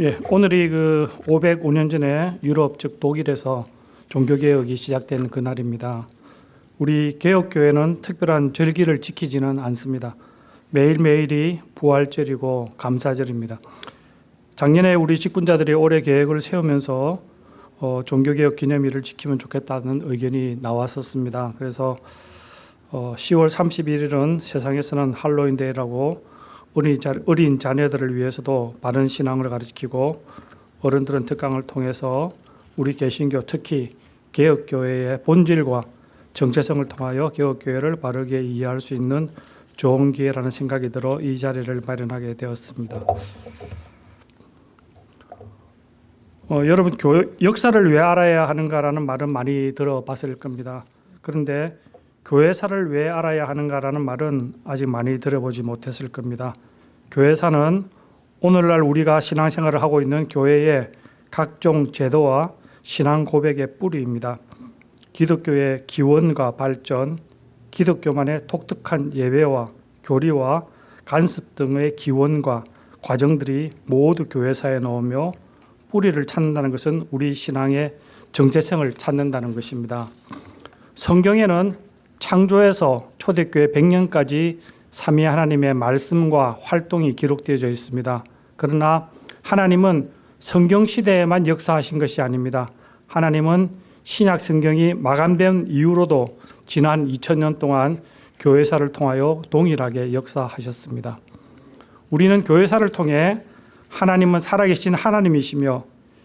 예, 오늘이 그 505년 전에 유럽 즉 독일에서 종교 개혁이 시작된 그날입니다. 우리 개혁교회는 특별한 절기를 지키지는 않습니다. 매일매일이 부활절이고 감사절입니다. 작년에 우리 직분자들이 올해 계획을 세우면서 어, 종교개혁 기념일을 지키면 좋겠다는 의견이 나왔었습니다. 그래서 어, 10월 31일은 세상에서는 할로윈데이라고 어린, 자녀들을 위해서도 바른 신앙을 가르치고 어른들은 특강을 통해서 우리 개신교 특히 개혁교회의 본질과 정체성을 통하여 개혁교회를 바르게 이해할 수 있는 좋은 기회라는 생각이 들어 이 자리를 마련하게 되었습니다. 어, 여러분 교, 역사를 왜 알아야 하는가라는 말은 많이 들어봤을 겁니다. 그런데 교회사를 왜 알아야 하는가라는 말은 아직 많이 들어보지 못했을 겁니다. 교회사는 오늘날 우리가 신앙생활을 하고 있는 교회의 각종 제도와 신앙 고백의 뿌리입니다. 기독교의 기원과 발전, 기독교만의 독특한 예배와 교리와 간습 등의 기원과 과정들이 모두 교회사에 넣으며 뿌리를 찾는다는 것은 우리 신앙의 정체성을 찾는다는 것입니다. 성경에는 창조에서 초대교회 100년까지 삼위 하나님의 말씀과 활동이 기록되어져 있습니다. 그러나 하나님은 성경 시대에만 역사하신 것이 아닙니다. 하나님은 신약 성경이 마감된 이후로도 지난 2000년 동안 교회사를 통하여 동일하게 역사하셨습니다. 우리는 교회사를 통해 하나님은 살아계신 하나님이시며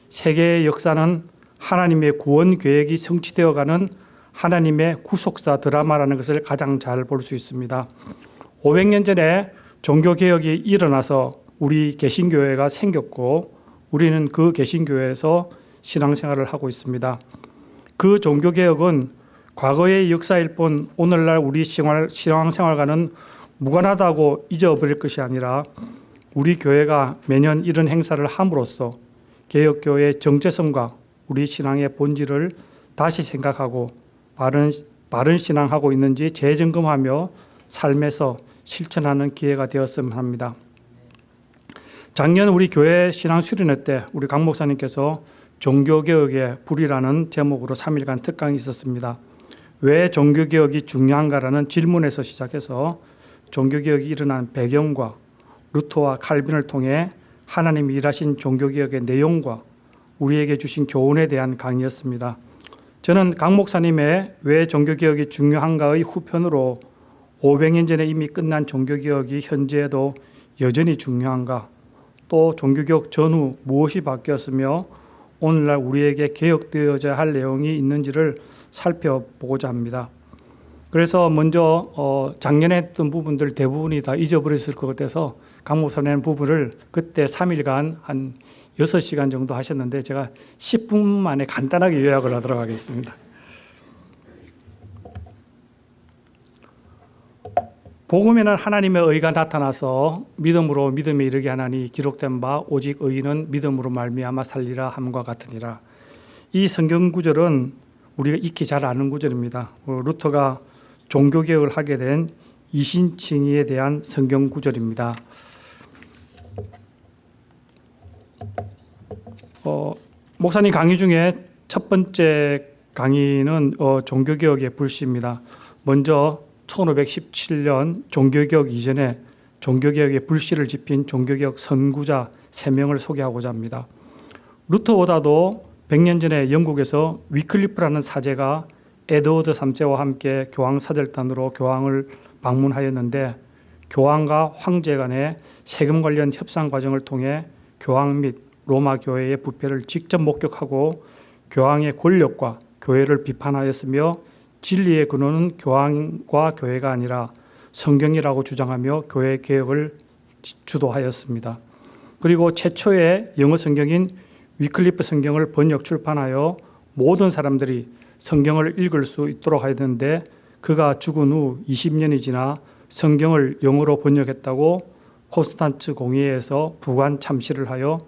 세계의 역사는 하나님의 구원 계획이 성취되어가는 하나님의 구속사 드라마라는 것을 가장 잘 볼 수 있습니다. 500년 전에 종교개혁이 일어나서 우리 개신교회가 생겼고 우리는 그 개신교회에서 신앙생활을 하고 있습니다. 그 종교개혁은 과거의 역사일 뿐 오늘날 우리 신앙생활과는 무관하다고 잊어버릴 것이 아니라 우리 교회가 매년 이런 행사를 함으로써 개혁교회의 정체성과 우리 신앙의 본질을 다시 생각하고 바른, 바른 신앙하고 있는지 재점검하며 삶에서 실천하는 기회가 되었으면 합니다. 작년 우리 교회 신앙 수련회 때 우리 강 목사님께서 종교개혁의 불이라는 제목으로 3일간 특강이 있었습니다. 왜 종교개혁이 중요한가라는 질문에서 시작해서 종교개혁이 일어난 배경과 루터와 칼빈을 통해 하나님이 일하신 종교개혁의 내용과 우리에게 주신 교훈에 대한 강의였습니다. 저는 강 목사님의 왜 종교개혁이 중요한가의 후편으로 500년 전에 이미 끝난 종교개혁이 현재에도 여전히 중요한가 또 종교개혁 전후 무엇이 바뀌었으며 오늘날 우리에게 개혁되어야 할 내용이 있는지를 살펴보고자 합니다. 그래서 먼저 어 작년에 했던 부분들 대부분이 다 잊어버렸을 것 같아서 강 목사님 부분을 그때 3일간 한 6시간 정도 하셨는데 제가 10분 만에 간단하게 요약을 하도록 하겠습니다. 복음에는 하나님의 의가 나타나서 믿음으로 믿음에 이르게 하나니 기록된 바 오직 의인은 믿음으로 말미암아 살리라 함과 같으니라. 이 성경 구절은 우리가 익히 잘 아는 구절입니다. 어, 루터가 종교 개혁을 하게 된 이신칭의에 대한 성경 구절입니다. 어, 목사님 강의 중에 첫 번째 강의는 어, 종교개혁의 불씨입니다. 먼저 1517년 종교개혁 이전에 종교개혁의 불씨를 지핀 종교개혁 선구자 3명을 소개하고자 합니다. 루터보다도 100년 전에 영국에서 위클리프라는 사제가 에드워드 3세와 함께 교황 사절단으로 교황을 방문하였는데 교황과 황제 간의 세금 관련 협상 과정을 통해 교황 및 로마 교회의 부패를 직접 목격하고 교황의 권력과 교회를 비판하였으며 진리의 근원은 교황과 교회가 아니라 성경이라고 주장하며 교회 개혁을 주도하였습니다. 그리고 최초의 영어 성경인 위클리프 성경을 번역 출판하여 모든 사람들이 성경을 읽을 수 있도록 하였는데 그가 죽은 후 20년이 지나 성경을 영어로 번역했다고 콘스탄츠 공회에서 부관 참시를 하여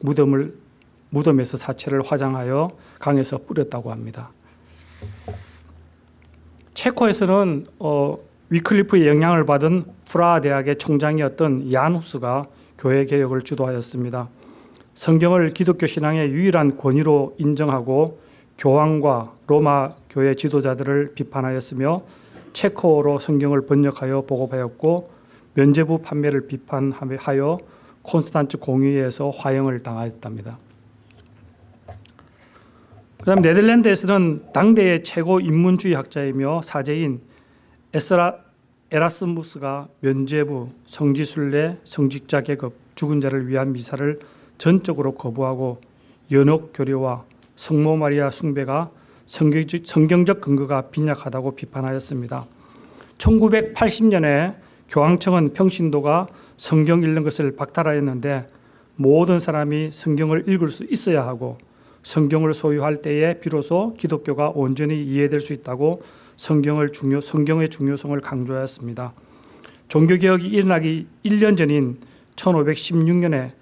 무덤을 무덤에서 사체를 화장하여 강에서 뿌렸다고 합니다. 체코에서는 어, 위클리프의 영향을 받은 프라하 대학의 총장이었던 얀 후스가 교회 개혁을 주도하였습니다. 성경을 기독교 신앙의 유일한 권위로 인정하고 교황과 로마 교회 지도자들을 비판하였으며 체코어로 성경을 번역하여 보급하였고 면제부 판매를 비판하여 콘스탄츠 공의회에서 화형을 당하였답니다. 그다음 네덜란드에서는 당대의 최고 인문주의 학자이며 사제인 에스라 에라스무스가 면죄부, 성지순례, 성직자 계급, 죽은 자를 위한 미사를 전적으로 거부하고 연옥 교리와 성모 마리아 숭배가 성경적, 성경적 근거가 빈약하다고 비판하였습니다. 1980년에 교황청은 평신도가 성경 읽는 것을 박탈하였는데 모든 사람이 성경을 읽을 수 있어야 하고 성경을 소유할 때에 비로소 기독교가 온전히 이해될 수 있다고 성경을 중요, 성경의 중요성을 강조하였습니다. 종교개혁이 일어나기 1년 전인 1516년에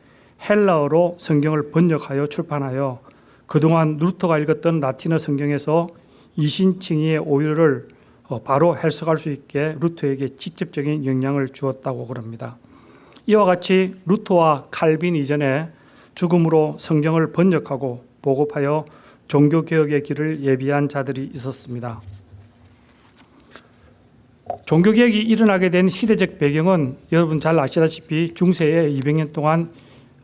헬라어로 성경을 번역하여 출판하여 그동안 루터가 읽었던 라틴어 성경에서 이신칭의의 오류를 어, 바로 해석할 수 있게 루터에게 직접적인 영향을 주었다고 그럽니다. 이와 같이 루터와 칼빈 이전에 죽음으로 성경을 번역하고 보급하여 종교개혁의 길을 예비한 자들이 있었습니다. 종교개혁이 일어나게 된 시대적 배경은 여러분 잘 아시다시피 중세에 200년 동안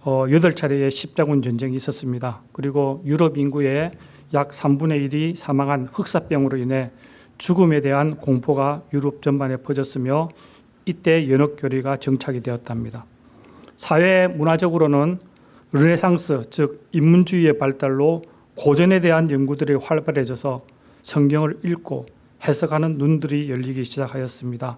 어, 8차례의 십자군 전쟁이 있었습니다. 그리고 유럽 인구의 약 3분의 1이 사망한 흑사병으로 인해 죽음에 대한 공포가 유럽 전반에 퍼졌으며 이때 연옥교리가 정착이 되었답니다. 사회 문화적으로는 르네상스 즉 인문주의의 발달로 고전에 대한 연구들이 활발해져서 성경을 읽고 해석하는 눈들이 열리기 시작하였습니다.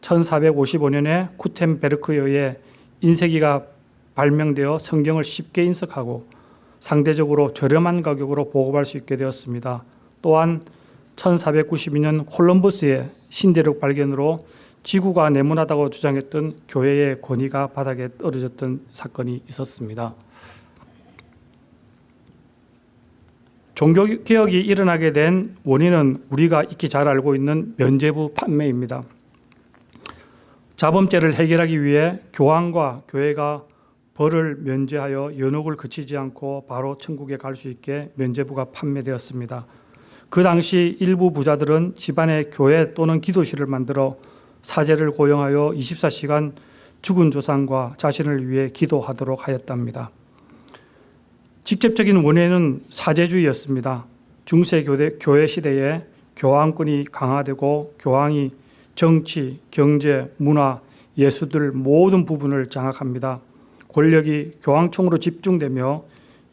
1455년에 쿠텐베르크에 의해 인쇄기가 발명되어 성경을 쉽게 인석하고 상대적으로 저렴한 가격으로 보급할 수 있게 되었습니다. 또한 1492년 콜럼버스의 신대륙 발견으로 지구가 네모나다고 주장했던 교회의 권위가 바닥에 떨어졌던 사건이 있었습니다. 종교개혁이 일어나게 된 원인은 우리가 익히 잘 알고 있는 면죄부 판매입니다. 자범죄를 해결하기 위해 교황과 교회가 벌을 면제하여 연옥을 그치지 않고 바로 천국에 갈 수 있게 면제부가 판매되었습니다. 그 당시 일부 부자들은 집안에 교회 또는 기도실을 만들어 사제를 고용하여 24시간 죽은 조상과 자신을 위해 기도하도록 하였답니다. 직접적인 원인은 사제주의였습니다. 중세 교대, 교회 시대에 교황권이 강화되고 교황이 정치, 경제, 문화, 예수들 모든 부분을 장악합니다. 권력이 교황총으로 집중되며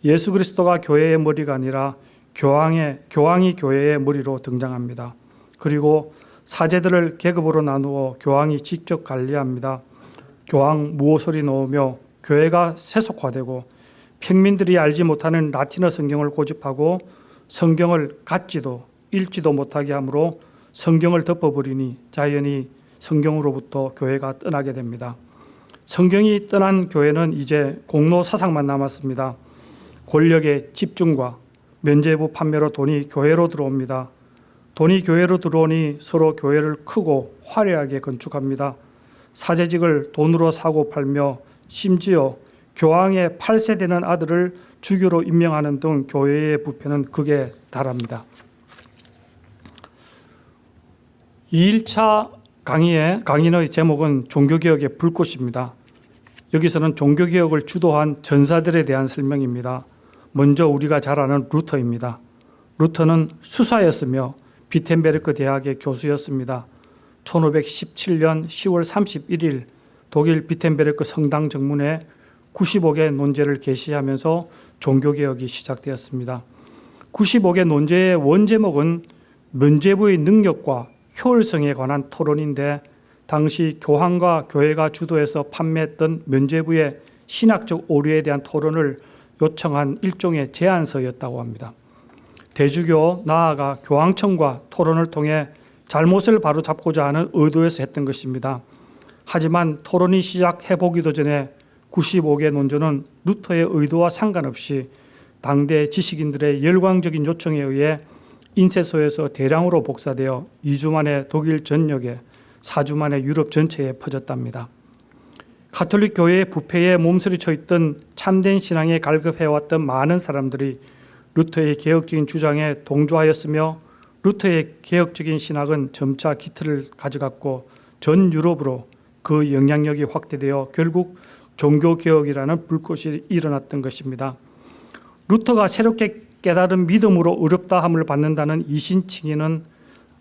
예수 그리스도가 교회의 머리가 아니라 교황의 교황이 교회의 머리로 등장합니다. 그리고 사제들을 계급으로 나누어 교황이 직접 관리합니다. 교황 무호소리 넣으며 교회가 세속화되고 평민들이 알지 못하는 라틴어 성경을 고집하고 성경을 갖지도 읽지도 못하게 하므로 성경을 덮어버리니 자연히 성경으로부터 교회가 떠나게 됩니다. 성경이 떠난 교회는 이제 공로 사상만 남았습니다. 권력의 집중과 면제부 판매로 돈이 교회로 들어옵니다. 돈이 교회로 들어오니 서로 교회를 크고 화려하게 건축합니다. 사제직을 돈으로 사고 팔며 심지어 교황의 8세 되는 아들을 주교로 임명하는 등 교회의 부패는 극에 달합니다. 2일차 강의의 강인의 제목은 종교개혁의 불꽃입니다. 여기서는 종교개혁을 주도한 전사들에 대한 설명입니다. 먼저 우리가 잘 아는 루터입니다. 루터는 수사였으며 비텐베르크 대학의 교수였습니다. 1517년 10월 31일 독일 비텐베르크 성당 정문에 95개 논제를 게시하면서 종교개혁이 시작되었습니다. 95개 논제의 원제목은 면제부의 능력과 효율성에 관한 토론인데 당시 교황과 교회가 주도해서 판매했던 면제부의 신학적 오류에 대한 토론을 요청한 일종의 제안서였다고 합니다. 대주교 나아가 교황청과 토론을 통해 잘못을 바로잡고자 하는 의도에서 했던 것입니다. 하지만 토론이 시작해보기도 전에 95개 논조는 루터의 의도와 상관없이 당대 지식인들의 열광적인 요청에 의해 인쇄소에서 대량으로 복사되어 2주 만에 독일 전역에 4주 만에 유럽 전체에 퍼졌답니다. 가톨릭 교회의 부패에 몸서리쳐 있던 참된 신앙에 갈급해왔던 많은 사람들이 루터의 개혁적인 주장에 동조하였으며 루터의 개혁적인 신학은 점차 기틀을 가져갔고 전 유럽으로 그 영향력이 확대되어 결국 종교개혁이라는 불꽃이 일어났던 것입니다. 루터가 새롭게 깨달은 믿음으로 어렵다함을 받는다는 이신칭의는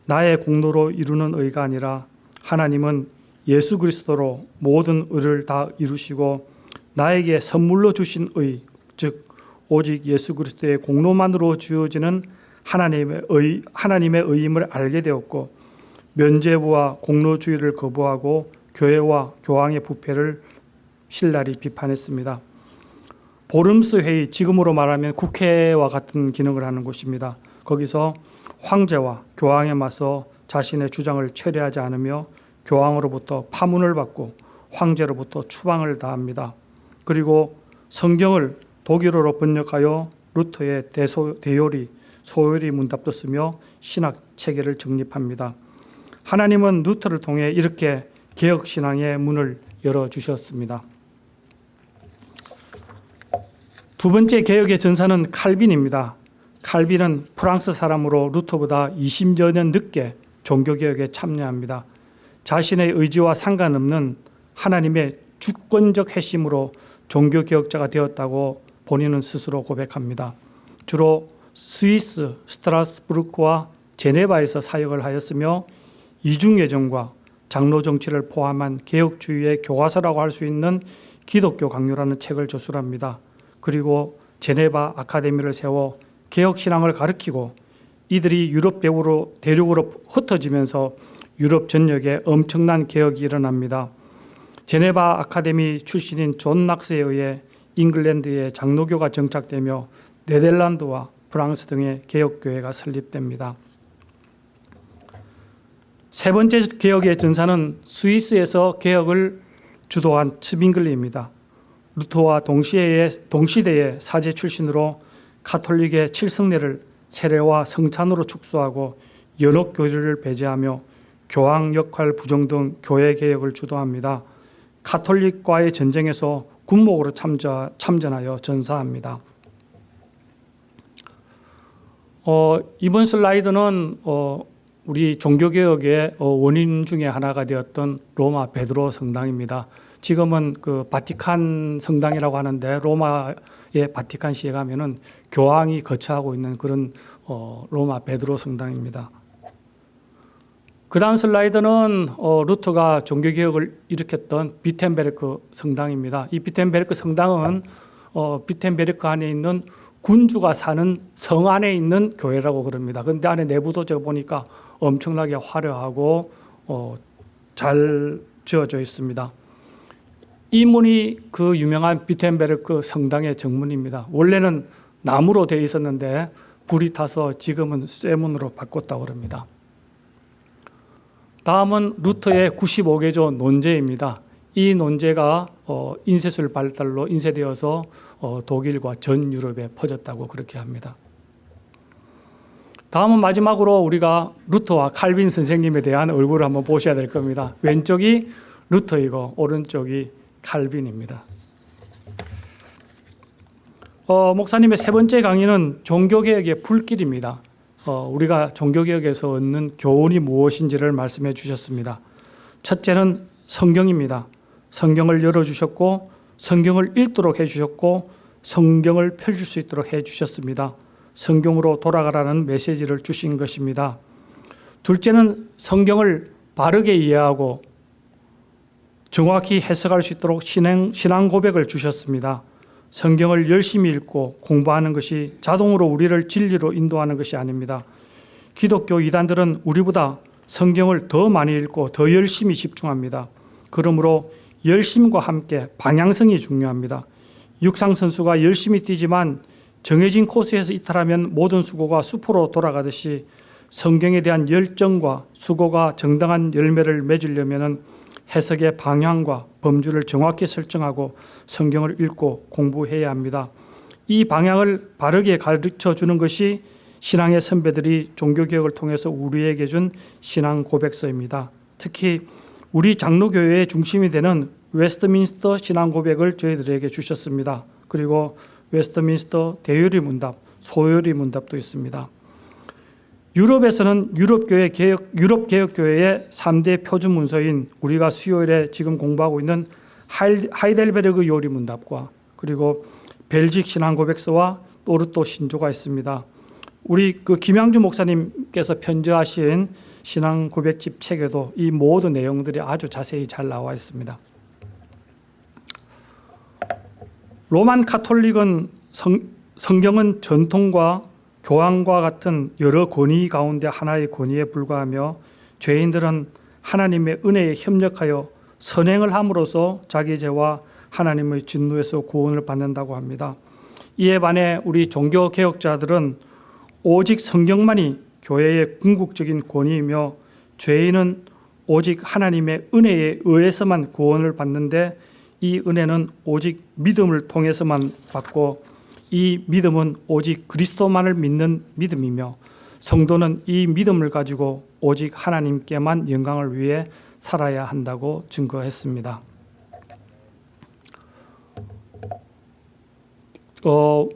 나의 공로로 이루는 의가 아니라 하나님은 예수 그리스도로 모든 의를 다 이루시고 나에게 선물로 주신 의, 즉 오직 예수 그리스도의 공로만으로 주어지는 하나님의 의, 하나님의 의임을 알게 되었고 면죄부와 공로주의를 거부하고 교회와 교황의 부패를 신랄히 비판했습니다. 보름스 회의, 지금으로 말하면 국회와 같은 기능을 하는 곳입니다. 거기서 황제와 교황에 맞서 자신의 주장을 철회하지 않으며 교황으로부터 파문을 받고 황제로부터 추방을 당합니다. 그리고 성경을 독일어로 번역하여 루터의 대소, 대요리, 소요리 문답도 쓰며 신학 체계를 정립합니다. 하나님은 루터를 통해 이렇게 개혁 신앙의 문을 열어 주셨습니다. 두 번째 개혁의 전사는 칼빈입니다. 칼빈은 프랑스 사람으로 루터보다 20여 년 늦게 종교개혁에 참여합니다. 자신의 의지와 상관없는 하나님의 주권적 핵심으로 종교개혁자가 되었다고 본인은 스스로 고백합니다. 주로 스위스 스트라스부르크와 제네바에서 사역을 하였으며 이중예정과 장로 정치를 포함한 개혁주의의 교과서라고 할 수 있는 기독교 강요라는 책을 저술합니다. 그리고 제네바 아카데미를 세워 개혁 신앙을 가르치고 이들이 유럽 배후로 대륙으로 흩어지면서 유럽 전역에 엄청난 개혁이 일어납니다. 제네바 아카데미 출신인 존 낙스에 의해 잉글랜드에 장로교가 정착되며 네덜란드와 프랑스 등의 개혁교회가 설립됩니다. 세 번째 개혁의 전사는 스위스에서 개혁을 주도한 츠빙글리입니다. 루터와 동시대의, 동시대의 사제 출신으로 카톨릭의 칠성례를 세례와 성찬으로 축소하고 연옥 교리를 배제하며 교황 역할 부정 등 교회 개혁을 주도합니다. 카톨릭과의 전쟁에서 군목으로 참전, 참전하여 전사합니다. 어, 이번 슬라이드는 어, 우리 종교개혁의 어, 원인 중에 하나가 되었던 로마 베드로 성당입니다. 지금은 그 바티칸 성당이라고 하는데 로마의 바티칸 시에 가면은 교황이 거처하고 있는 그런 어, 로마 베드로 성당입니다. 그 다음 슬라이드는 어, 루터가 종교개혁을 일으켰던 비텐베르크 성당입니다. 이 비텐베르크 성당은 어, 비텐베르크 안에 있는 군주가 사는 성 안에 있는 교회라고 그럽니다. 그런데 안에 내부도 제가 보니까 엄청나게 화려하고 어, 잘 지어져 있습니다. 이 문이 그 유명한 비텐베르크 성당의 정문입니다. 원래는 나무로 되어 있었는데 불이 타서 지금은 쇠문으로 바꿨다고 합니다. 다음은 루터의 95개조 논제입니다. 이 논제가 어, 인쇄술 발달로 인쇄되어서 어, 독일과 전 유럽에 퍼졌다고 그렇게 합니다. 다음은 마지막으로 우리가 루터와 칼빈 선생님에 대한 얼굴을 한번 보셔야 될 겁니다. 왼쪽이 루터이고 오른쪽이 칼빈입니다. 어, 목사님의 세 번째 강의는 종교개혁의 불길입니다. 어, 우리가 종교개혁에서 얻는 교훈이 무엇인지를 말씀해 주셨습니다. 첫째는 성경입니다. 성경을 열어주셨고 성경을 읽도록 해주셨고 성경을 펼칠 수 있도록 해주셨습니다. 성경으로 돌아가라는 메시지를 주신 것입니다. 둘째는 성경을 바르게 이해하고 정확히 해석할 수 있도록 신앙, 신앙 고백을 주셨습니다. 성경을 열심히 읽고 공부하는 것이 자동으로 우리를 진리로 인도하는 것이 아닙니다. 기독교 이단들은 우리보다 성경을 더 많이 읽고 더 열심히 집중합니다. 그러므로 열심과 함께 방향성이 중요합니다. 육상 선수가 열심히 뛰지만 정해진 코스에서 이탈하면 모든 수고가 수포로 돌아가듯이 성경에 대한 열정과 수고가 정당한 열매를 맺으려면 해석의 방향과 범주를 정확히 설정하고 성경을 읽고 공부해야 합니다. 이 방향을 바르게 가르쳐 주는 것이 신앙의 선배들이 종교개혁을 통해서 우리에게 준 신앙 고백서입니다. 특히 우리 장로교회의 중심이 되는 웨스트민스터 신앙 고백을 저희들에게 주셨습니다. 그리고 웨스트민스터 대요리 문답, 소요리 문답도 있습니다. 유럽에서는 유럽 교회 개혁 유럽 개혁 교회의 3대 표준 문서인 우리가 수요일에 지금 공부하고 있는 하이- 하이델베르그 요리 문답과 그리고 벨직 신앙 고백서와 도르트 신조가 있습니다. 우리 그 김양주 목사님께서 편지하신 신앙 고백집 책에도 이 모든 내용들이 아주 자세히 잘 나와 있습니다. 로만 카톨릭은 성, 성경은 전통과 교황과 같은 여러 권위 가운데 하나의 권위에 불과하며 죄인들은 하나님의 은혜에 협력하여 선행을 함으로써 자기 죄와 하나님의 진노에서 구원을 받는다고 합니다. 이에 반해 우리 종교 개혁자들은 오직 성경만이 교회의 궁극적인 권위이며 죄인은 오직 하나님의 은혜에 의해서만 구원을 받는데 이 은혜는 오직 믿음을 통해서만 받고 이 믿음은 오직 그리스도만을 믿는 믿음이며 성도는 이 믿음을 가지고 오직 하나님께만 영광을 위해 살아야 한다고 증거했습니다. 어,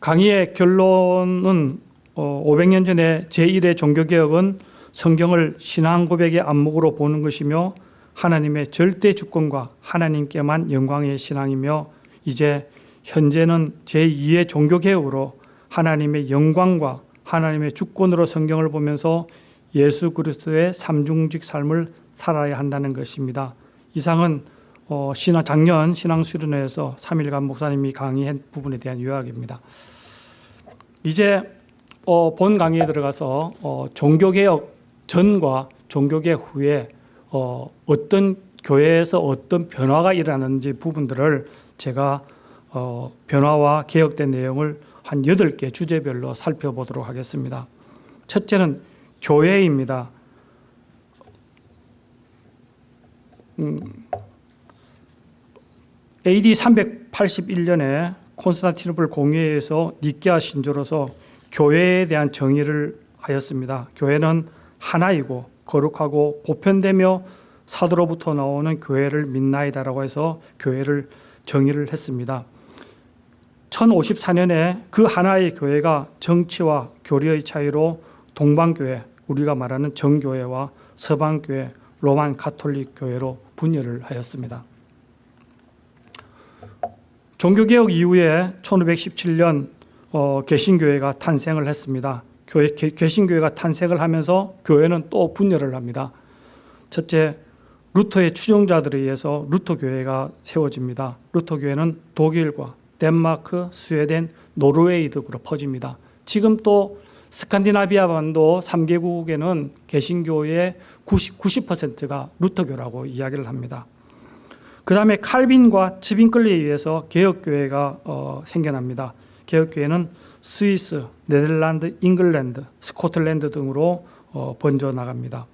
강의의 결론은 어, 500년 전에 제1의 종교개혁은 성경을 신앙 고백의 안목으로 보는 것이며 하나님의 절대 주권과 하나님께만 영광의 신앙이며 이제 현재는 제2의 종교개혁으로 하나님의 영광과 하나님의 주권으로 성경을 보면서 예수 그리스도의 삼중직 삶을 살아야 한다는 것입니다. 이상은 어, 신화 작년 신앙 수련회에서 3일간 목사님이 강의한 부분에 대한 요약입니다. 이제 어, 본 강의에 들어가서 어, 종교개혁 전과 종교개혁 후에 어, 어떤 교회에서 어떤 변화가 일어나는지 부분들을 제가 어, 변화와 개혁된 내용을 한 8개 주제별로 살펴보도록 하겠습니다. 첫째는 교회입니다. 음, AD 381년에 콘스탄티노플 공회에서 니케아 신조로서 교회에 대한 정의를 하였습니다. 교회는 하나이고 거룩하고 보편되며 사도로부터 나오는 교회를 믿나이다라고 해서 교회를 정의를 했습니다. 1054년에 그 하나의 교회가 정치와 교리의 차이로 동방교회, 우리가 말하는 정교회와 서방교회, 로만 가톨릭 교회로 분열을 하였습니다. 종교개혁 이후에 1517년 어, 개신교회가 탄생을 했습니다. 교회, 개, 개신교회가 탄생을 하면서 교회는 또 분열을 합니다. 첫째, 루터의 추종자들에 의해서 루터 교회가 세워집니다. 루터 교회는 독일과 덴마크, 스웨덴, 노르웨이 등으로 퍼집니다. 지금 또 스칸디나비아 반도 3개국에는 개신교의 90, 90%가 루터교라고 이야기를 합니다. 그 다음에 칼빈과 츠빙글리에 의해서 개혁교회가 어, 생겨납니다. 개혁교회는 스위스, 네덜란드, 잉글랜드, 스코틀랜드 등으로 어, 번져 나갑니다.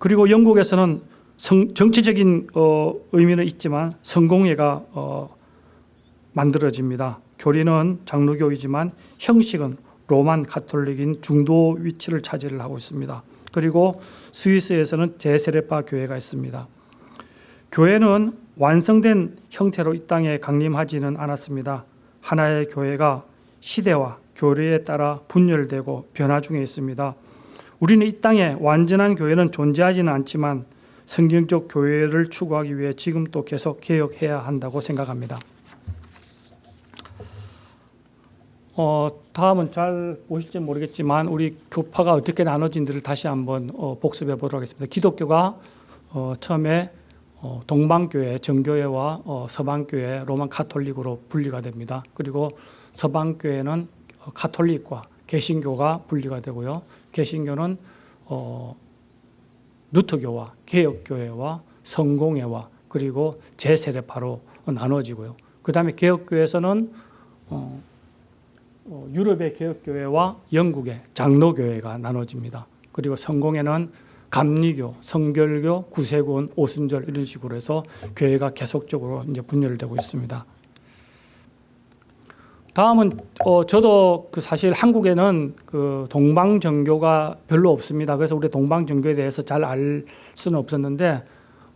그리고 영국에서는 성, 정치적인 어, 의미는 있지만 성공회가 어, 만들어집니다. 교리는 장로교이지만 형식은 로만 가톨릭인 중도 위치를 차지를 하고 있습니다. 그리고 스위스에서는 제세례파 교회가 있습니다. 교회는 완성된 형태로 이 땅에 강림하지는 않았습니다. 하나의 교회가 시대와 교리에 따라 분열되고 변화 중에 있습니다. 우리는 이 땅에 완전한 교회는 존재하지는 않지만 성경적 교회를 추구하기 위해 지금 또 계속 개혁해야 한다고 생각합니다. 어, 다음은 잘 보실지 모르겠지만 우리 교파가 어떻게 나눠진지를 다시 한번 어, 복습해 보도록 하겠습니다. 기독교가 어, 처음에 어, 동방교회, 정교회와 어, 서방교회, 로만 카톨릭으로 분리가 됩니다. 그리고 서방교회는 어, 카톨릭과 개신교가 분리가 되고요. 개신교는 어, 루터교와 개혁교회와 성공회와 그리고 제세례파로 나눠지고요. 그 다음에 개혁교회에서는 어, 어, 유럽의 개혁교회와 영국의 장로교회가 나눠집니다. 그리고 성공회는 감리교, 성결교, 구세군, 오순절 이런 식으로 해서 교회가 계속적으로 이제 분열되고 있습니다. 다음은 어, 저도 그 사실 한국에는 그 동방 정교가 별로 없습니다. 그래서 우리 동방 정교에 대해서 잘 알 수는 없었는데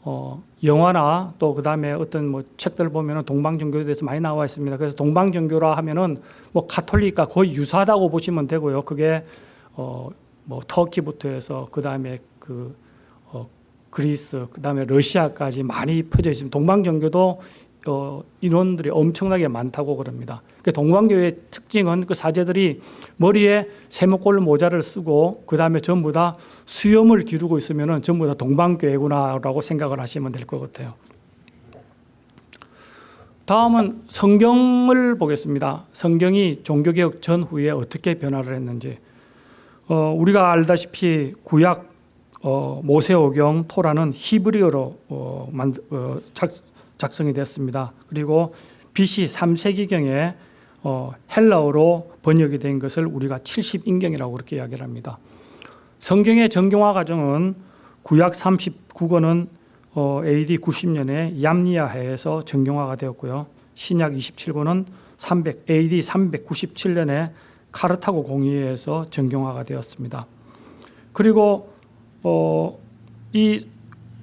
어, 영화나 또 그 다음에 어떤 뭐 책들 보면은 동방종교에 대해서 많이 나와 있습니다. 그래서 동방종교라 하면은 뭐 가톨릭과 거의 유사하다고 보시면 되고요. 그게 어, 뭐 터키부터 해서 그 다음에 그 어, 그리스, 그 다음에 러시아까지 많이 퍼져 있습니다. 동방종교도 어, 인원들이 엄청나게 많다고 그럽니다. 그 동방교의 특징은 그 사제들이 머리에 세모꼴 모자를 쓰고 그 다음에 전부 다 수염을 기르고 있으면은 전부 다 동방교회구나라고 생각을 하시면 될 것 같아요. 다음은 성경을 보겠습니다. 성경이 종교개혁 전후에 어떻게 변화를 했는지. 어, 우리가 알다시피 구약 어, 모세오경 토라는 히브리어로 어, 만, 어, 작, 작성이 됐습니다. 그리고 BC 3세기경에 어, 헬라어로 번역이 된 것을 우리가 70인경이라고 그렇게 이야기를 합니다. 성경의 정경화 과정은 구약 39권은 어, AD 90년에 얌니아해에서 정경화가 되었고요. 신약 27권은 300, AD 397년에 카르타고 공의회에서 정경화가 되었습니다. 그리고 어, 이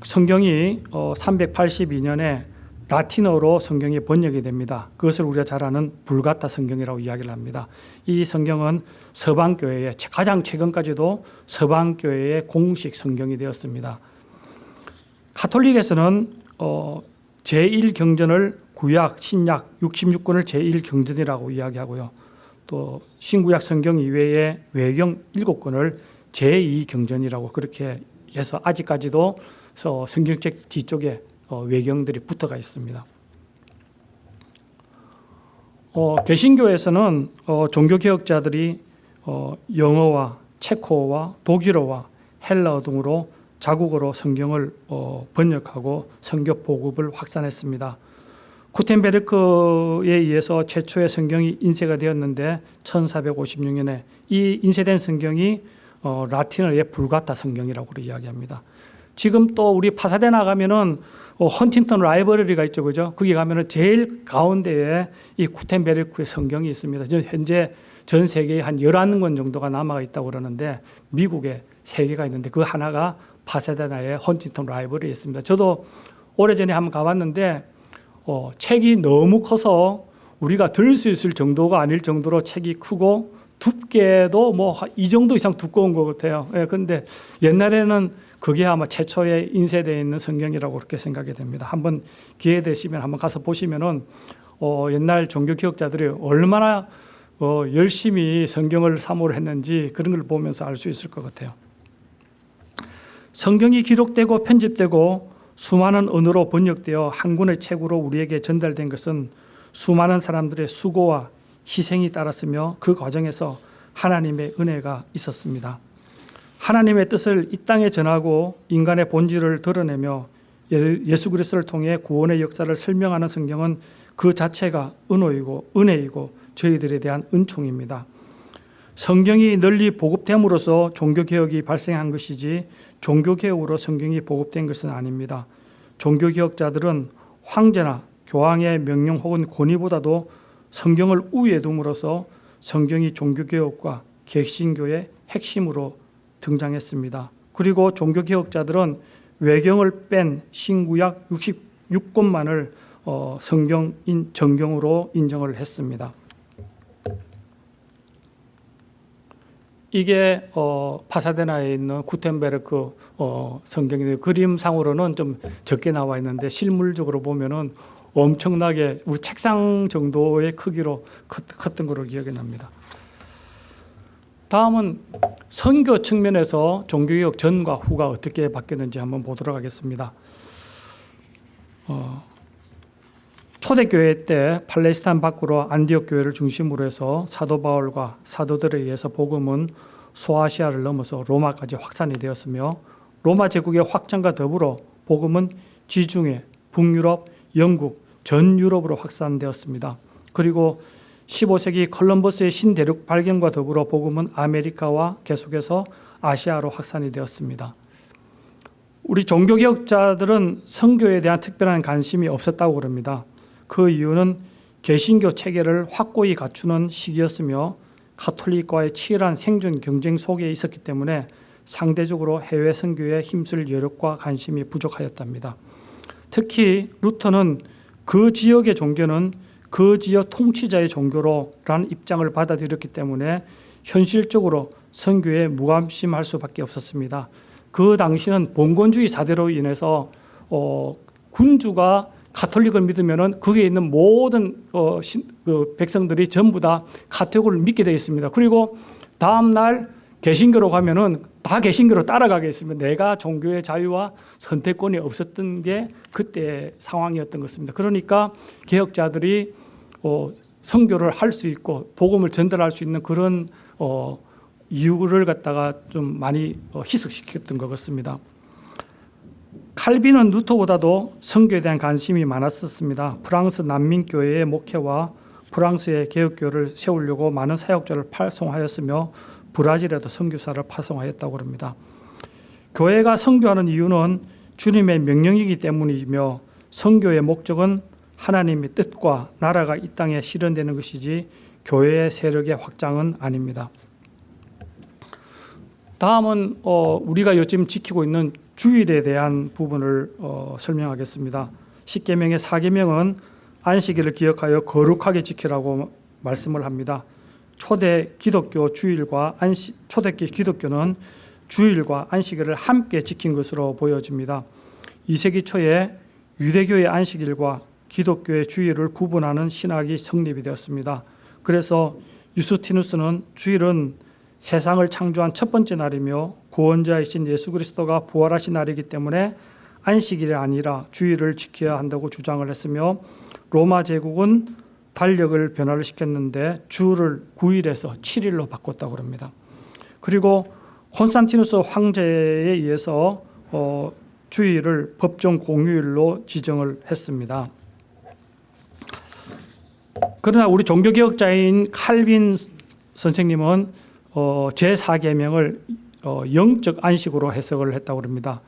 성경이 어, 382년에 라틴어로 성경이 번역이 됩니다. 그것을 우리가 잘 아는 불가타 성경이라고 이야기를 합니다. 이 성경은 서방교회의 가장 최근까지도 서방교회의 공식 성경이 되었습니다. 가톨릭에서는 어, 제1경전을 구약, 신약 66권을 제1경전이라고 이야기하고요. 또 신구약 성경 이외의 외경 7권을 제2경전이라고 그렇게 해서 아직까지도 성경책 뒤쪽에 어, 외경들이 붙어가 있습니다. 어, 개신교에서는 어, 종교개혁자들이 어, 영어와 체코어와 독일어와 헬라어 등으로 자국어로 성경을 어, 번역하고 성경 보급을 확산했습니다. 구텐베르크에 의해서 최초의 성경이 인쇄가 되었는데 1456년에 이 인쇄된 성경이 어, 라틴어의 불가타 성경이라고 이야기합니다. 지금 또 우리 파사데나 가면은 어, 헌팅턴 라이브러리가 있죠, 그죠? 거기 가면은 제일 가운데에 이 구텐베르크의 성경이 있습니다. 현재 전 세계에 한 11권 정도가 남아 있다고 그러는데 미국에 세 개가 있는데 그 하나가 파사데나의 헌팅턴 라이브러리에 있습니다. 저도 오래전에 한번 가봤는데 어, 책이 너무 커서 우리가 들 수 있을 정도가 아닐 정도로 책이 크고 두께도 뭐 이 정도 이상 두꺼운 것 같아요. 예, 근데 옛날에는 그게 아마 최초에 인쇄되어 있는 성경이라고 그렇게 생각이 됩니다. 한번 기회 되시면 한번 가서 보시면은 어, 옛날 종교 기억자들이 얼마나 어, 열심히 성경을 사모를 했는지 그런 걸 보면서 알 수 있을 것 같아요. 성경이 기록되고 편집되고 수많은 언어로 번역되어 한 권의 책으로 우리에게 전달된 것은 수많은 사람들의 수고와 희생이 따랐으며 그 과정에서 하나님의 은혜가 있었습니다. 하나님의 뜻을 이 땅에 전하고 인간의 본질을 드러내며 예수 그리스도를 통해 구원의 역사를 설명하는 성경은 그 자체가 은호이고 은혜이고 저희들에 대한 은총입니다. 성경이 널리 보급됨으로써 종교개혁이 발생한 것이지 종교개혁으로 성경이 보급된 것은 아닙니다. 종교개혁자들은 황제나 교황의 명령 혹은 권위보다도 성경을 우위에 둠으로써 성경이 종교개혁과 개신교의 핵심으로 등장했습니다. 그리고 종교개혁자들은 외경을 뺀 신구약 66권만을 어, 성경인 정경으로 인정을 했습니다. 이게 어, 파사데나에 있는 구텐베르크 어, 성경인데 그림상으로는 좀 적게 나와 있는데 실물적으로 보면은 엄청나게 우리 책상 정도의 크기로 컸던 걸로 기억이 납니다. 다음은 선교 측면에서 종교개혁 전과 후가 어떻게 바뀌었는지 한번 보도록 하겠습니다. 어, 초대교회 때 팔레스타인 밖으로 안디옥 교회를 중심으로 해서 사도 바울과 사도들에 의해서 복음은 소아시아를 넘어서 로마까지 확산이 되었으며 로마 제국의 확장과 더불어 복음은 지중해, 북유럽, 영국, 전 유럽으로 확산되었습니다. 그리고 15세기 컬럼버스의 신대륙 발견과 더불어 복음은 아메리카와 계속해서 아시아로 확산이 되었습니다. 우리 종교개혁자들은 성교에 대한 특별한 관심이 없었다고 그럽니다. 그 이유는 개신교 체계를 확고히 갖추는 시기였으며 가톨릭과의 치열한 생존 경쟁 속에 있었기 때문에 상대적으로 해외 선교에 힘쓸 여력과 관심이 부족하였답니다. 특히 루터는 그 지역의 종교는 그 지역 통치자의 종교로라는 입장을 받아들였기 때문에 현실적으로 선교에 무관심할 수밖에 없었습니다. 그 당시는 봉건주의 사대로 인해서 어, 군주가 가톨릭을 믿으면은 거기에 있는 모든 어, 신, 그 백성들이 전부 다 가톨릭을 믿게 되어 있습니다. 그리고 다음 날 개신교로 가면은 다 개신교로 따라가게 있습니다. 내가 종교의 자유와 선택권이 없었던 게 그때 상황이었던 것입니다. 그러니까 개혁자들이 어, 선교를 할 수 있고 복음을 전달할 수 있는 그런 어, 이유를 갖다가 좀 많이 어, 희석시켰던 것 같습니다. 칼빈은 루터보다도 선교에 대한 관심이 많았었습니다. 프랑스 난민교회의 목회와 프랑스의 개혁교를 세우려고 많은 사역자를 파송하였으며 브라질에도 선교사를 파송하였다고 합니다. 교회가 선교하는 이유는 주님의 명령이기 때문이며 선교의 목적은 하나님의 뜻과 나라가 이 땅에 실현되는 것이지 교회의 세력의 확장은 아닙니다. 다음은 어, 우리가 요즘 지키고 있는 주일에 대한 부분을 어, 설명하겠습니다. 십계명의 사계명은 안식일을 기억하여 거룩하게 지키라고 말씀을 합니다. 초대 기독교 주일과 안식 초대 기독교는 주일과 안식일을 함께 지킨 것으로 보여집니다. 2세기 초에 유대교의 안식일과 기독교의 주일을 구분하는 신학이 성립이 되었습니다. 그래서 유스티누스는 주일은 세상을 창조한 첫 번째 날이며 구원자이신 예수 그리스도가 부활하신 날이기 때문에 안식일이 아니라 주일을 지켜야 한다고 주장을 했으며 로마 제국은 달력을 변화를 시켰는데 주를 9일에서 7일로 바꿨다고 합니다. 그리고 콘스탄티누스 황제에 의해서 어, 주일을 법정 공휴일로 지정을 했습니다. 그러나 우리 종교개혁자인 칼빈 선생님은 어, 제4계명을 어, 영적 안식으로 해석을 했다고 합니다.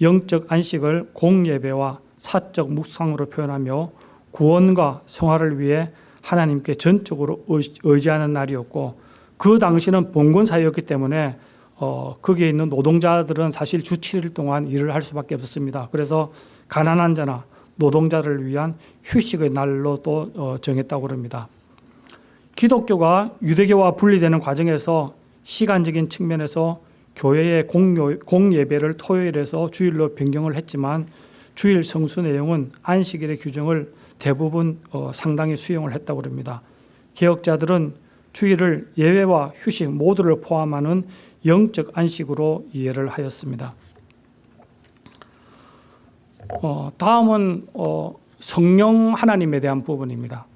영적 안식을 공예배와 사적 묵상으로 표현하며 구원과 성화를 위해 하나님께 전적으로 의지하는 날이었고 그 당시는 봉건 사회였기 때문에 어, 거기에 있는 노동자들은 사실 주 7일 동안 일을 할 수밖에 없었습니다. 그래서 가난한 자나 노동자를 위한 휴식의 날로 또 어, 정했다고 합니다. 기독교가 유대교와 분리되는 과정에서 시간적인 측면에서 교회의 공예배를 토요일에서 주일로 변경을 했지만 주일 성수 내용은 안식일의 규정을 대부분 어, 상당히 수용을 했다고 합니다. 개혁자들은 주일을 예외와 휴식 모두를 포함하는 영적 안식으로 이해를 하였습니다. 어, 다음은 어, 성령 하나님에 대한 부분입니다.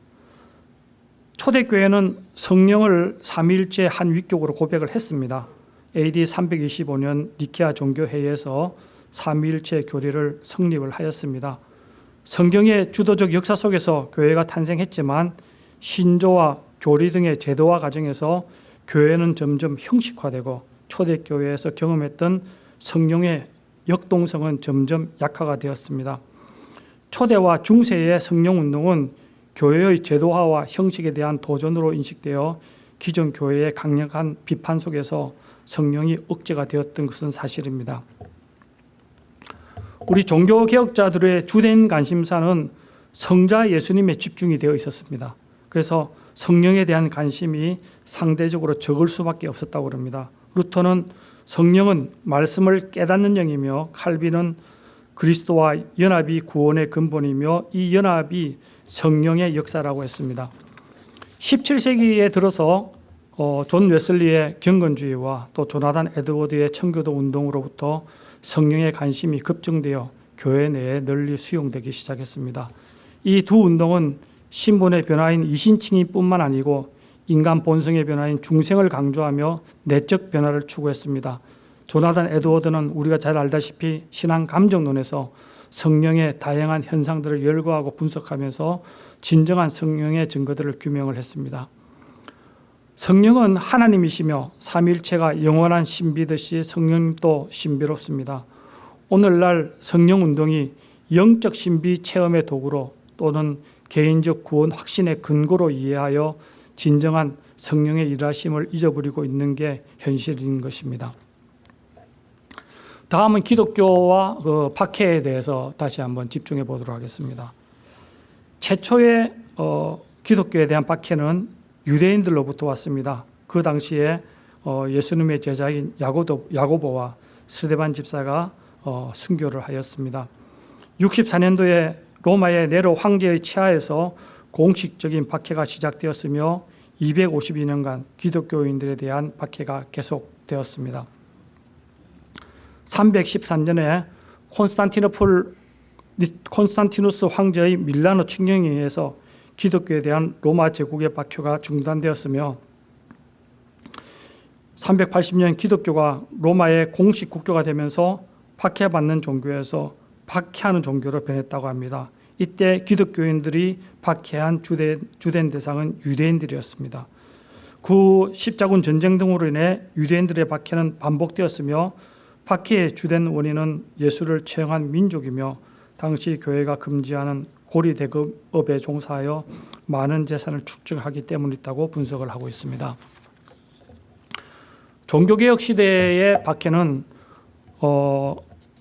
초대교회는 성령을 삼위일체 한 위격으로 고백을 했습니다. AD 325년 니케아 종교회의에서 삼위일체 교리를 성립을 하였습니다. 성경의 주도적 역사 속에서 교회가 탄생했지만 신조와 교리 등의 제도화 과정에서 교회는 점점 형식화되고 초대교회에서 경험했던 성령의 역동성은 점점 약화가 되었습니다. 초대와 중세의 성령운동은 교회의 제도화와 형식에 대한 도전으로 인식되어 기존 교회의 강력한 비판 속에서 성령이 억제가 되었던 것은 사실입니다. 우리 종교 개혁자들의 주된 관심사는 성자 예수님에 집중이 되어 있었습니다. 그래서 성령에 대한 관심이 상대적으로 적을 수밖에 없었다고 합니다. 루터는 성령은 말씀을 깨닫는 영이며 칼빈은 그리스도와 연합이 구원의 근본이며 이 연합이 성령의 역사라고 했습니다. 17세기에 들어서 어, 존 웨슬리의 경건주의와 또 조나단 에드워드의 청교도 운동으로부터 성령의 관심이 급증되어 교회 내에 널리 수용되기 시작했습니다. 이 두 운동은 신분의 변화인 이신칭의뿐만 아니고 인간 본성의 변화인 중생을 강조하며 내적 변화를 추구했습니다. 조나단 에드워드는 우리가 잘 알다시피 신앙 감정론에서 성령의 다양한 현상들을 열거하고 분석하면서 진정한 성령의 증거들을 규명을 했습니다. 성령은 하나님이시며 삼일체가 영원한 신비듯이 성령도 신비롭습니다. 오늘날 성령 운동이 영적 신비 체험의 도구로 또는 개인적 구원 확신의 근거로 이해하여 진정한 성령의 일하심을 잊어버리고 있는 게 현실인 것입니다. 다음은 기독교와 그 박해에 대해서 다시 한번 집중해 보도록 하겠습니다. 최초의 어, 기독교에 대한 박해는 유대인들로부터 왔습니다. 그 당시에 어, 예수님의 제자인 야고도, 야고보와 스데반 집사가 어, 순교를 하였습니다. 64년도에 로마의 네로 황제의 치하에서 공식적인 박해가 시작되었으며 252년간 기독교인들에 대한 박해가 계속되었습니다. 313년에 콘스탄티노폴 콘스탄티누스 황제의 밀라노 칙령에 의해서 기독교에 대한 로마 제국의 박효가 중단되었으며 380년 기독교가 로마의 공식 국교가 되면서 박해받는 종교에서 박해하는 종교로 변했다고 합니다. 이때 기독교인들이 박해한 주된, 주된 대상은 유대인들이었습니다. 구 십자군 전쟁 등으로 인해 유대인들의 박해는 반복되었으며 박해의 주된 원인은 예수를 처형한 민족이며 당시 교회가 금지하는 고리 대급업에 종사하여 많은 재산을 축적하기 때문이라고 분석을 하고 있습니다. 종교개혁 시대의 박해는 어,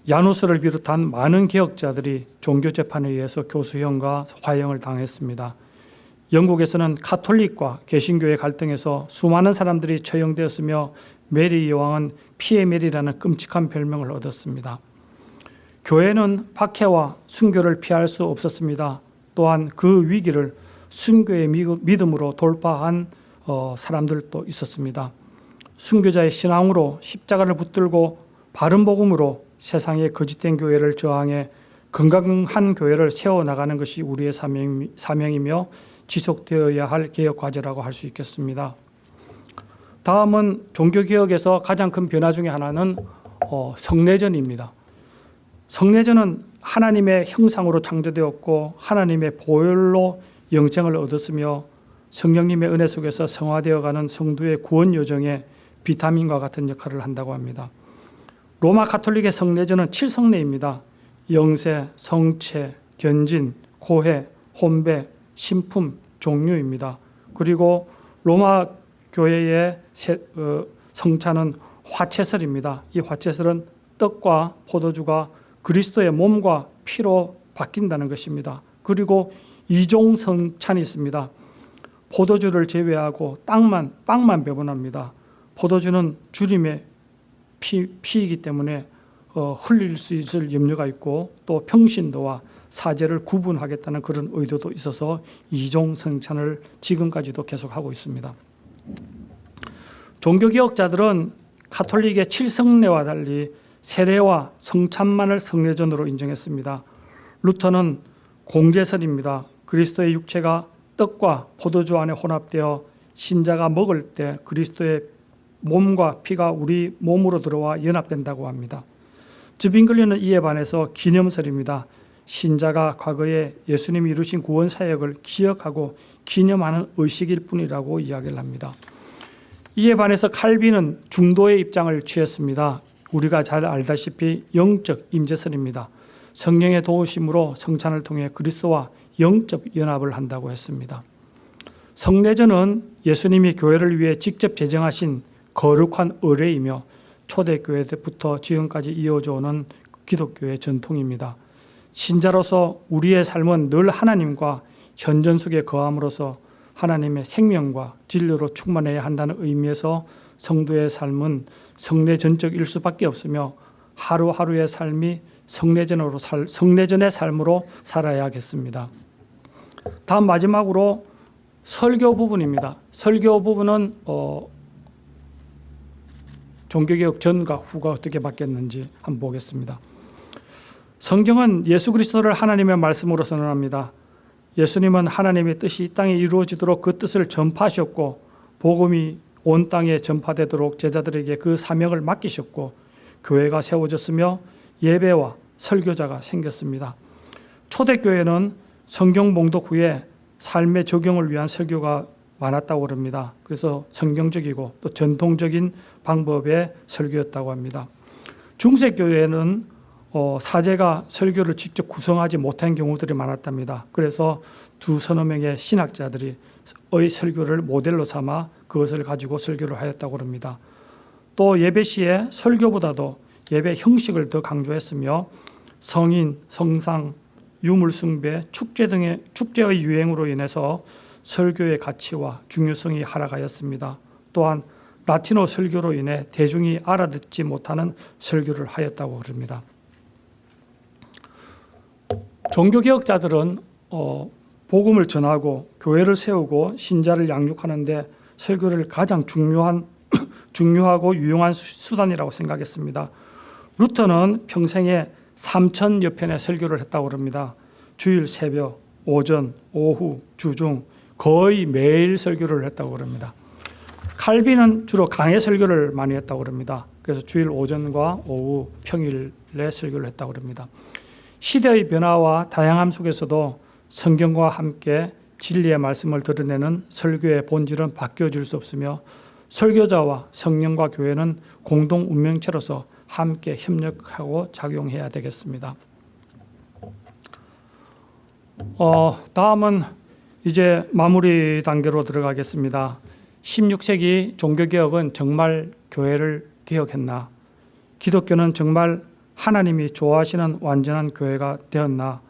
야누스를 비롯한 많은 개혁자들이 종교 재판에 의해서 교수형과 화형을 당했습니다. 영국에서는 카톨릭과 개신교의 갈등에서 수많은 사람들이 처형되었으며 메리 여왕은 피해 메리라는 끔찍한 별명을 얻었습니다. 교회는 박해와 순교를 피할 수 없었습니다. 또한 그 위기를 순교의 믿음으로 돌파한 어, 사람들도 있었습니다. 순교자의 신앙으로 십자가를 붙들고 바른 복음으로 세상의 거짓된 교회를 저항해 건강한 교회를 세워나가는 것이 우리의 사명이며 지속되어야 할 개혁 과제라고 할 수 있겠습니다. 다음은 종교개혁에서 가장 큰 변화 중의 하나는 어, 성례전입니다. 성례전은 하나님의 형상으로 창조되었고 하나님의 보혈로 영생을 얻었으며 성령님의 은혜 속에서 성화되어가는 성도의 구원 여정에 비타민과 같은 역할을 한다고 합니다. 로마 가톨릭의 성례전은 7성례입니다. 영세, 성체, 견진, 고해, 혼배, 신품, 종류입니다. 그리고 로마 교회의 어, 성찬은 화채설입니다. 이 화채설은 떡과 포도주가 그리스도의 몸과 피로 바뀐다는 것입니다. 그리고 이종 성찬이 있습니다. 포도주를 제외하고 땅만 빵만 배분합니다. 포도주는 주님의 피, 피이기 때문에 어, 흘릴 수 있을 염려가 있고 또 평신도와 사제를 구분하겠다는 그런 의도도 있어서 이종 성찬을 지금까지도 계속하고 있습니다. 종교개혁자들은 카톨릭의 칠성례와 달리 세례와 성찬만을 성례전으로 인정했습니다. 루터는 공제설입니다. 그리스도의 육체가 떡과 포도주 안에 혼합되어 신자가 먹을 때 그리스도의 몸과 피가 우리 몸으로 들어와 연합된다고 합니다. 즈빙글리는 이에 반해서 기념설입니다. 신자가 과거에 예수님이 이루신 구원 사역을 기억하고 기념하는 의식일 뿐이라고 이야기를 합니다. 이에 반해서 칼빈은 중도의 입장을 취했습니다. 우리가 잘 알다시피 영적 임재설입니다. 성령의 도우심으로 성찬을 통해 그리스도와 영적 연합을 한다고 했습니다. 성례전은 예수님이 교회를 위해 직접 제정하신 거룩한 의례이며 초대교회 때부터 지금까지 이어져 오는 기독교의 전통입니다. 신자로서 우리의 삶은 늘 하나님과 현전 속에 거함으로써 하나님의 생명과 진료로 충만해야 한다는 의미에서 성도의 삶은 성례 전적일 수밖에 없으며 하루하루의 삶이 성례전으로 살, 성례전의 삶으로 살아야겠습니다. 다음 마지막으로 설교 부분입니다. 설교 부분은 어, 종교개혁 전과 후가 어떻게 바뀌었는지 한번 보겠습니다. 성경은 예수 그리스도를 하나님의 말씀으로 선언합니다. 예수님은 하나님의 뜻이 이 땅에 이루어지도록 그 뜻을 전파하셨고 복음이 온 땅에 전파되도록 제자들에게 그 사명을 맡기셨고 교회가 세워졌으며 예배와 설교자가 생겼습니다. 초대교회는 성경 봉독 후에 삶의 적용을 위한 설교가 많았다고 그럽니다. 그래서 성경적이고 또 전통적인 방법의 설교였다고 합니다. 중세교회는 어, 사제가 설교를 직접 구성하지 못한 경우들이 많았답니다. 그래서 두 서너 명의 신학자들이 의 설교를 모델로 삼아 그것을 가지고 설교를 하였다고 합니다. 또 예배 시에 설교보다도 예배 형식을 더 강조했으며 성인, 성상, 유물숭배, 축제 등의 축제의 유행으로 인해서 설교의 가치와 중요성이 하락하였습니다. 또한 라틴어 설교로 인해 대중이 알아듣지 못하는 설교를 하였다고 그럽니다. 종교개혁자들은 어, 복음을 전하고 교회를 세우고 신자를 양육하는데 설교를 가장 중요한 중요하고 유용한 수단이라고 생각했습니다. 루터는 평생에 3천여 편의 설교를 했다고 합니다. 주일 새벽, 오전, 오후, 주중 거의 매일 설교를 했다고 합니다. 칼빈은 주로 강해 설교를 많이 했다고 합니다. 그래서 주일 오전과 오후 평일에 설교를 했다고 합니다. 시대의 변화와 다양함 속에서도 성경과 함께 진리의 말씀을 드러내는 설교의 본질은 바뀌어질 수 없으며 설교자와 성령과 교회는 공동 운명체로서 함께 협력하고 작용해야 되겠습니다. 어, 다음은 이제 마무리 단계로 들어가겠습니다. 16세기 종교개혁은 정말 교회를 개혁했나? 기독교는 정말 하나님이 좋아하시는 완전한 교회가 되었나?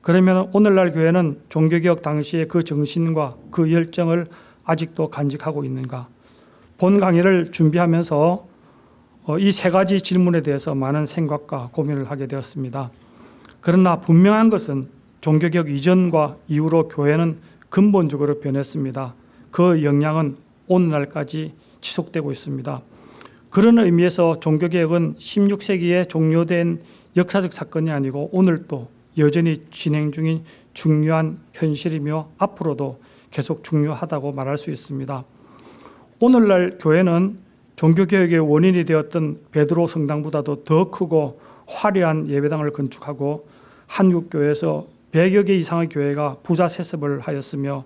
그러면 오늘날 교회는 종교개혁 당시의 그 정신과 그 열정을 아직도 간직하고 있는가? 본 강의를 준비하면서 어, 이세 가지 질문에 대해서 많은 생각과 고민을 하게 되었습니다. 그러나 분명한 것은 종교개혁 이전과 이후로 교회는 근본적으로 변했습니다. 그 영향은 오늘날까지 지속되고 있습니다. 그런 의미에서 종교개혁은 16세기에 종료된 역사적 사건이 아니고 오늘도 여전히 진행 중인 중요한 현실이며 앞으로도 계속 중요하다고 말할 수 있습니다. 오늘날 교회는 종교개혁의 원인이 되었던 베드로 성당보다도 더 크고 화려한 예배당을 건축하고 한국교회에서 100여 개 이상의 교회가 부자 세습을 하였으며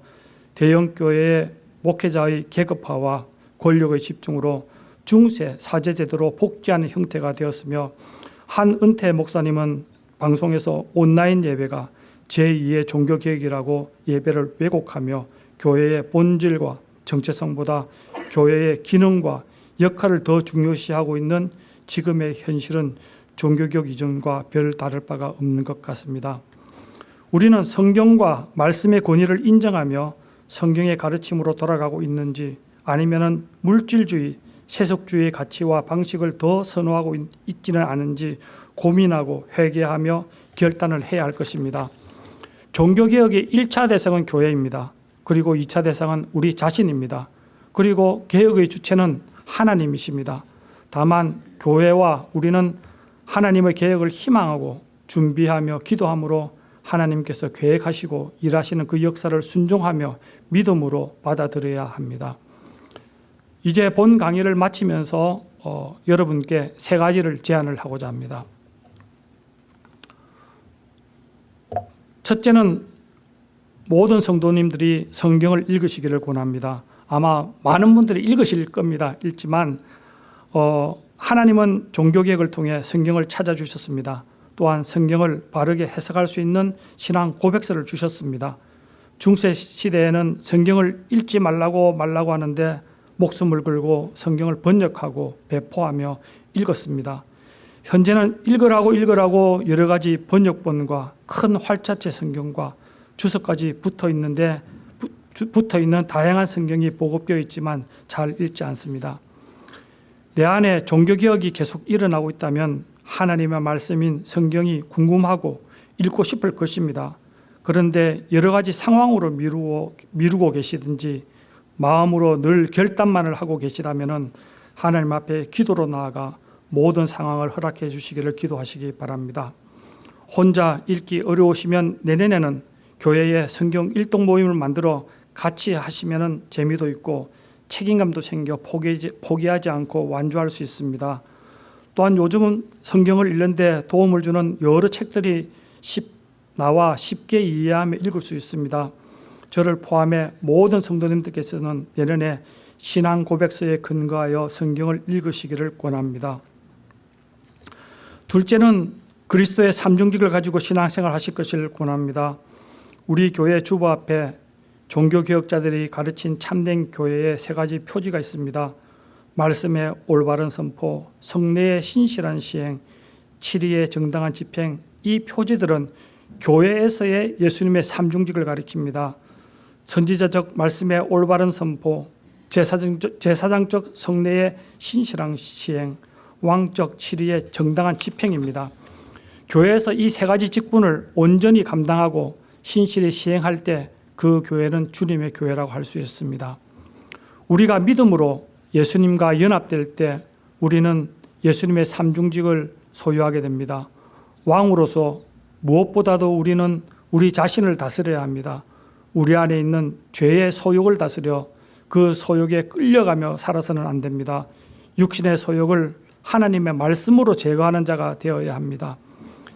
대형 교회의 목회자의 계급화와 권력의 집중으로 중세 사제제도로 복귀하는 형태가 되었으며 한 은퇴 목사님은 방송에서 온라인 예배가 제2의 종교개혁이라고 예배를 왜곡하며 교회의 본질과 정체성보다 교회의 기능과 역할을 더 중요시하고 있는 지금의 현실은 종교개혁 이전과 별 다를 바가 없는 것 같습니다. 우리는 성경과 말씀의 권위를 인정하며 성경의 가르침으로 돌아가고 있는지 아니면 물질주의, 세속주의의 가치와 방식을 더 선호하고 있지는 않은지 고민하고 회개하며 결단을 해야 할 것입니다. 종교개혁의 1차 대상은 교회입니다. 그리고 2차 대상은 우리 자신입니다. 그리고 개혁의 주체는 하나님이십니다. 다만 교회와 우리는 하나님의 개혁을 희망하고 준비하며 기도함으로 하나님께서 계획하시고 일하시는 그 역사를 순종하며 믿음으로 받아들여야 합니다. 이제 본 강의를 마치면서 어, 여러분께 세 가지를 제안을 하고자 합니다. 첫째는 모든 성도님들이 성경을 읽으시기를 권합니다. 아마 많은 분들이 읽으실 겁니다. 읽지만 어, 하나님은 종교개혁을 통해 성경을 찾아주셨습니다. 또한 성경을 바르게 해석할 수 있는 신앙 고백서를 주셨습니다. 중세 시대에는 성경을 읽지 말라고 말라고 하는데 목숨을 걸고 성경을 번역하고 배포하며 읽었습니다. 현재는 읽으라고 읽으라고 여러 가지 번역본과 큰 활자체 성경과 주석까지 붙어 있는데 붙어 있는 다양한 성경이 보급되어 있지만 잘 읽지 않습니다. 내 안에 종교 개혁이 계속 일어나고 있다면 하나님의 말씀인 성경이 궁금하고 읽고 싶을 것입니다. 그런데 여러 가지 상황으로 미루고, 미루고 계시든지 마음으로 늘 결단만을 하고 계시다면 하나님 앞에 기도로 나아가 모든 상황을 허락해 주시기를 기도하시기 바랍니다. 혼자 읽기 어려우시면 내년에는 교회에 성경 일동 모임을 만들어 같이 하시면 재미도 있고 책임감도 생겨 포기하지 않고 완주할 수 있습니다. 또한 요즘은 성경을 읽는데 도움을 주는 여러 책들이 쉽, 나와 쉽게 이해하며 읽을 수 있습니다. 저를 포함해 모든 성도님들께서는 내년에 신앙 고백서에 근거하여 성경을 읽으시기를 권합니다. 둘째는 그리스도의 삼중직을 가지고 신앙생활 하실 것을 권합니다. 우리 교회 주보 앞에 종교개혁자들이 가르친 참된 교회의 세 가지 표지가 있습니다. 말씀의 올바른 선포, 성례의 신실한 시행, 치리의 정당한 집행 이 표지들은 교회에서의 예수님의 삼중직을 가리킵니다. 선지자적 말씀의 올바른 선포, 제사장적, 제사장적 성례의 신실한 시행, 왕적 치리의 정당한 집행입니다. 교회에서 이 세 가지 직분을 온전히 감당하고 신실히 시행할 때 그 교회는 주님의 교회라고 할 수 있습니다. 우리가 믿음으로 예수님과 연합될 때 우리는 예수님의 삼중직을 소유하게 됩니다. 왕으로서 무엇보다도 우리는 우리 자신을 다스려야 합니다. 우리 안에 있는 죄의 소욕을 다스려 그 소욕에 끌려가며 살아서는 안 됩니다. 육신의 소욕을 하나님의 말씀으로 제거하는 자가 되어야 합니다.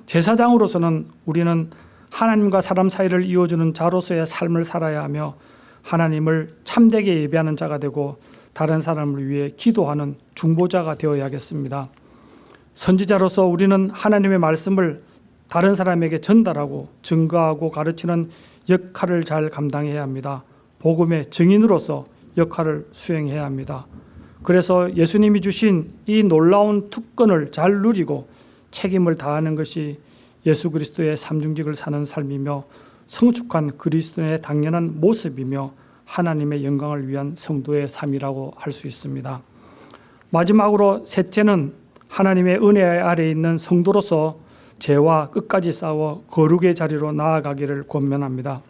제사장으로서는 우리는 하나님과 사람 사이를 이어주는 자로서의 삶을 살아야 하며 하나님을 참되게 예배하는 자가 되고 다른 사람을 위해 기도하는 중보자가 되어야겠습니다. 선지자로서 우리는 하나님의 말씀을 다른 사람에게 전달하고 증거하고 가르치는 역할을 잘 감당해야 합니다. 복음의 증인으로서 역할을 수행해야 합니다. 그래서 예수님이 주신 이 놀라운 특권을 잘 누리고 책임을 다하는 것이 예수 그리스도의 삼중직을 사는 삶이며 성숙한 그리스도의 당연한 모습이며 하나님의 영광을 위한 성도의 삶이라고 할 수 있습니다. 마지막으로 셋째는 하나님의 은혜 아래 있는 성도로서 죄와 끝까지 싸워 거룩의 자리로 나아가기를 권면합니다.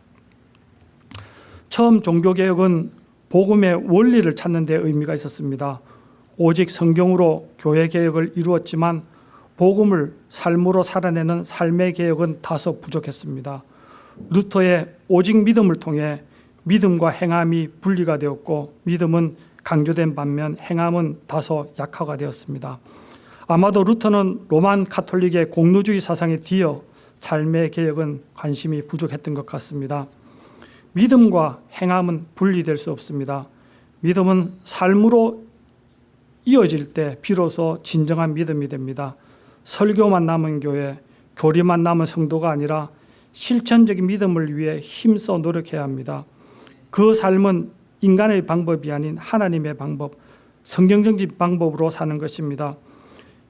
처음 종교개혁은 복음의 원리를 찾는 데 의미가 있었습니다. 오직 성경으로 교회 개혁을 이루었지만 복음을 삶으로 살아내는 삶의 개혁은 다소 부족했습니다. 루터의 오직 믿음을 통해 믿음과 행함이 분리가 되었고 믿음은 강조된 반면 행함은 다소 약화가 되었습니다. 아마도 루터는 로만 카톨릭의 공로주의 사상에 뒤어 삶의 개혁은 관심이 부족했던 것 같습니다. 믿음과 행함은 분리될 수 없습니다. 믿음은 삶으로 이어질 때 비로소 진정한 믿음이 됩니다. 설교만 남은 교회, 교리만 남은 성도가 아니라 실천적인 믿음을 위해 힘써 노력해야 합니다. 그 삶은 인간의 방법이 아닌 하나님의 방법, 성경적인 방법으로 사는 것입니다.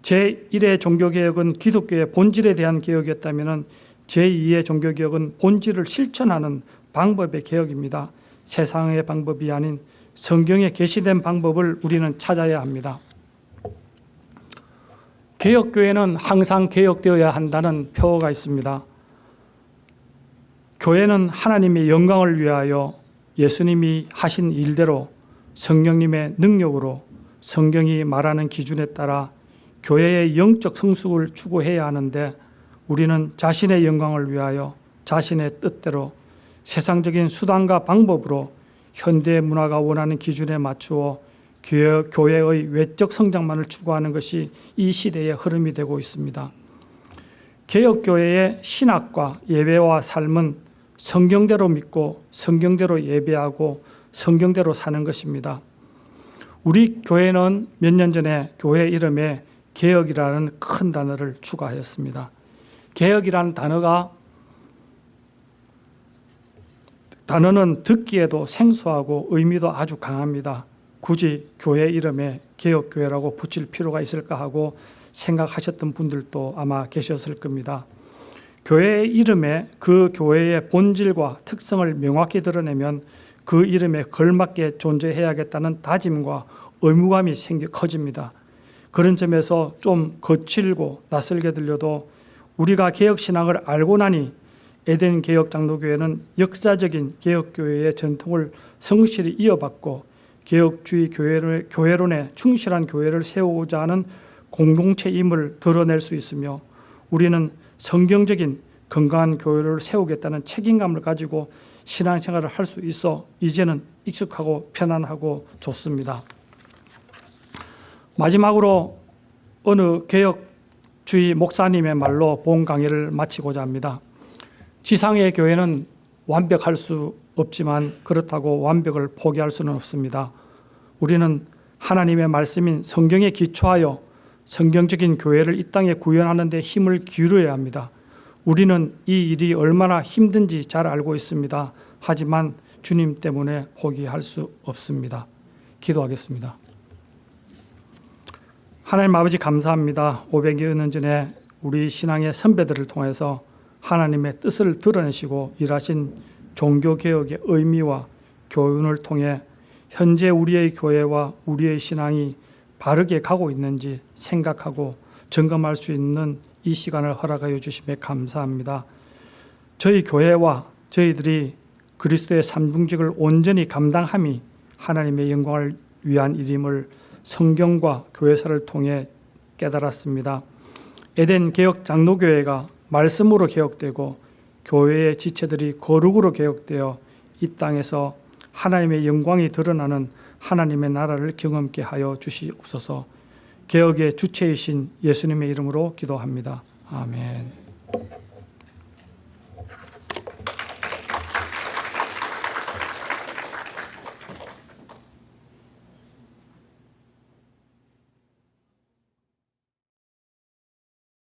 제1의 종교개혁은 기독교의 본질에 대한 개혁이었다면 제2의 종교개혁은 본질을 실천하는 방법의 개혁입니다. 세상의 방법이 아닌 성경에 계시된 방법을 우리는 찾아야 합니다. 개혁교회는 항상 개혁되어야 한다는 표어가 있습니다. 교회는 하나님의 영광을 위하여 예수님이 하신 일대로 성령님의 능력으로 성경이 말하는 기준에 따라 교회의 영적 성숙을 추구해야 하는데 우리는 자신의 영광을 위하여 자신의 뜻대로 세상적인 수단과 방법으로 현대 문화가 원하는 기준에 맞추어 교회의 외적 성장만을 추구하는 것이 이 시대의 흐름이 되고 있습니다. 개혁교회의 신학과 예배와 삶은 성경대로 믿고 성경대로 예배하고 성경대로 사는 것입니다. 우리 교회는 몇 년 전에 교회 이름에 개혁이라는 큰 단어를 추가하였습니다. 개혁이라는 단어가 단어는 듣기에도 생소하고 의미도 아주 강합니다. 굳이 교회 이름에 개혁교회라고 붙일 필요가 있을까 하고 생각하셨던 분들도 아마 계셨을 겁니다. 교회의 이름에 그 교회의 본질과 특성을 명확히 드러내면 그 이름에 걸맞게 존재해야겠다는 다짐과 의무감이 생겨 커집니다. 그런 점에서 좀 거칠고 낯설게 들려도 우리가 개혁신앙을 알고 나니 에덴 개혁 장로교회는 역사적인 개혁교회의 전통을 성실히 이어받고 개혁주의 교회론에 충실한 교회를 세우고자 하는 공동체임을 드러낼 수 있으며 우리는 성경적인 건강한 교회를 세우겠다는 책임감을 가지고 신앙생활을 할 수 있어 이제는 익숙하고 편안하고 좋습니다. 마지막으로 어느 개혁주의 목사님의 말로 본 강의를 마치고자 합니다. 지상의 교회는 완벽할 수 없지만 그렇다고 완벽을 포기할 수는 없습니다. 우리는 하나님의 말씀인 성경에 기초하여 성경적인 교회를 이 땅에 구현하는 데 힘을 기울여야 합니다. 우리는 이 일이 얼마나 힘든지 잘 알고 있습니다. 하지만 주님 때문에 포기할 수 없습니다. 기도하겠습니다. 하나님 아버지 감사합니다. 500여 년 전에 우리 신앙의 선배들을 통해서 하나님의 뜻을 드러내시고 일하신 종교 개혁의 의미와 교훈을 통해 현재 우리의 교회와 우리의 신앙이 바르게 가고 있는지 생각하고 점검할 수 있는 이 시간을 허락하여 주심에 감사합니다. 저희 교회와 저희들이 그리스도의 삼중직을 온전히 감당함이 하나님의 영광을 위한 일임을 성경과 교회사를 통해 깨달았습니다. 에덴 개혁 장로교회가 말씀으로 개혁되고 교회의 지체들이 거룩으로 개혁되어 이 땅에서 하나님의 영광이 드러나는 하나님의 나라를 경험케 하여 주시옵소서. 개혁의 주체이신 예수님의 이름으로 기도합니다. 아멘.